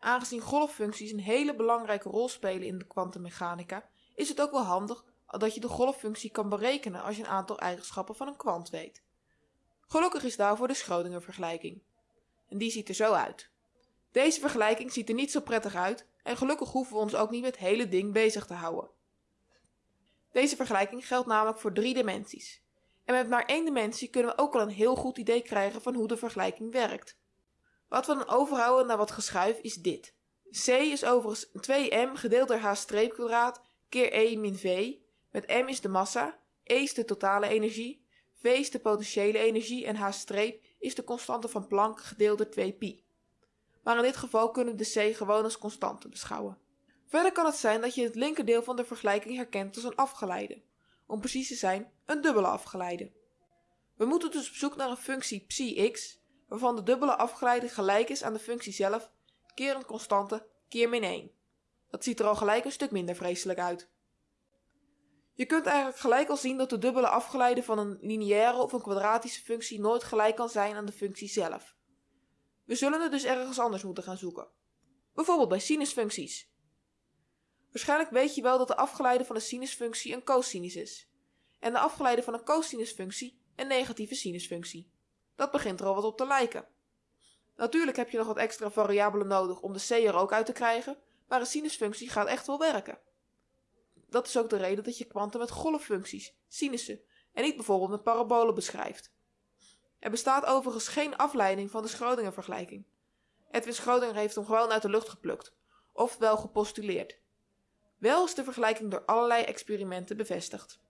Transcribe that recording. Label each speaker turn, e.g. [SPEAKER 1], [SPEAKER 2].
[SPEAKER 1] aangezien golffuncties een hele belangrijke rol spelen in de kwantummechanica, is het ook wel handig dat je de golffunctie kan berekenen als je een aantal eigenschappen van een kwant weet. Gelukkig is daarvoor de Schrödinger-vergelijking. En die ziet er zo uit. Deze vergelijking ziet er niet zo prettig uit en gelukkig hoeven we ons ook niet met het hele ding bezig te houden. Deze vergelijking geldt namelijk voor drie dimensies. En met maar één dimensie kunnen we ook al een heel goed idee krijgen van hoe de vergelijking werkt. Wat we dan overhouden naar wat geschuif is dit. C is overigens 2m gedeeld door h streepkwadraat keer e min v, met m is de massa, e is de totale energie, v is de potentiële energie en h is de constante van Planck gedeeld door 2 pi. Maar in dit geval kunnen we de c gewoon als constante beschouwen. Verder kan het zijn dat je het linkerdeel van de vergelijking herkent als een afgeleide. Om precies te zijn, een dubbele afgeleide. We moeten dus op zoek naar een functie psi x, waarvan de dubbele afgeleide gelijk is aan de functie zelf, keer een constante, keer min 1. Dat ziet er al gelijk een stuk minder vreselijk uit. Je kunt eigenlijk gelijk al zien dat de dubbele afgeleide van een lineaire of een kwadratische functie nooit gelijk kan zijn aan de functie zelf. We zullen het dus ergens anders moeten gaan zoeken. Bijvoorbeeld bij sinusfuncties. Waarschijnlijk weet je wel dat de afgeleide van een sinusfunctie een cosinus is. En de afgeleide van een cosinusfunctie een negatieve sinusfunctie. Dat begint er al wat op te lijken. Natuurlijk heb je nog wat extra variabelen nodig om de c er ook uit te krijgen, maar een sinusfunctie gaat echt wel werken. Dat is ook de reden dat je kwanten met golffuncties, sinussen en niet bijvoorbeeld met parabolen beschrijft. Er bestaat overigens geen afleiding van de Schrödinger-vergelijking. Edwin Schrödinger heeft hem gewoon uit de lucht geplukt, ofwel gepostuleerd. Wel is de vergelijking door allerlei experimenten bevestigd.